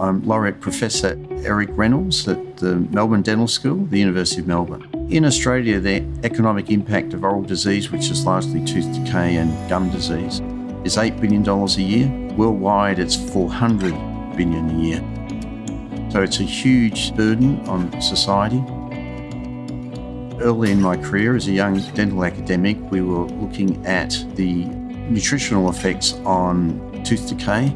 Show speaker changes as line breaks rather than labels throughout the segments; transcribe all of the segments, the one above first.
I'm Laureate Professor Eric Reynolds at the Melbourne Dental School, the University of Melbourne. In Australia, the economic impact of oral disease, which is largely tooth decay and gum disease, is $8 billion a year. Worldwide, it's 400 billion a year. So it's a huge burden on society. Early in my career as a young dental academic, we were looking at the nutritional effects on tooth decay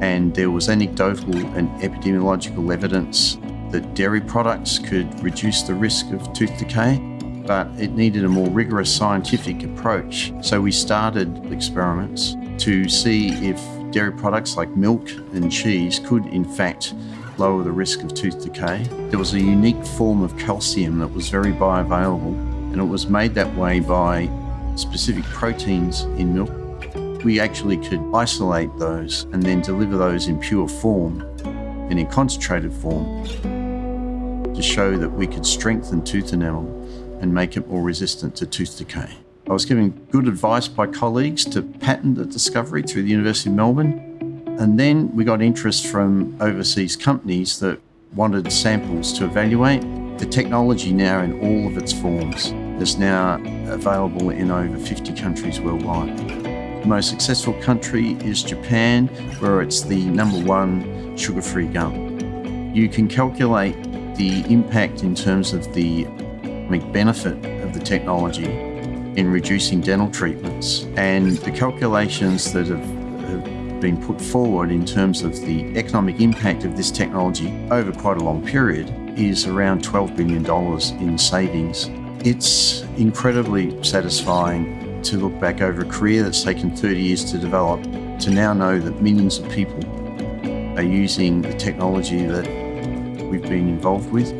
and there was anecdotal and epidemiological evidence that dairy products could reduce the risk of tooth decay, but it needed a more rigorous scientific approach. So we started experiments to see if dairy products like milk and cheese could in fact lower the risk of tooth decay. There was a unique form of calcium that was very bioavailable and it was made that way by specific proteins in milk we actually could isolate those and then deliver those in pure form and in concentrated form to show that we could strengthen tooth enamel and make it more resistant to tooth decay. I was given good advice by colleagues to patent the discovery through the University of Melbourne. And then we got interest from overseas companies that wanted samples to evaluate. The technology now in all of its forms is now available in over 50 countries worldwide. The most successful country is Japan, where it's the number one sugar-free gum. You can calculate the impact in terms of the benefit of the technology in reducing dental treatments and the calculations that have, have been put forward in terms of the economic impact of this technology over quite a long period is around $12 billion in savings. It's incredibly satisfying to look back over a career that's taken 30 years to develop, to now know that millions of people are using the technology that we've been involved with,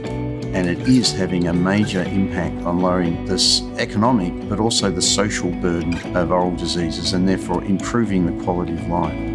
and it is having a major impact on lowering this economic but also the social burden of oral diseases and therefore improving the quality of life.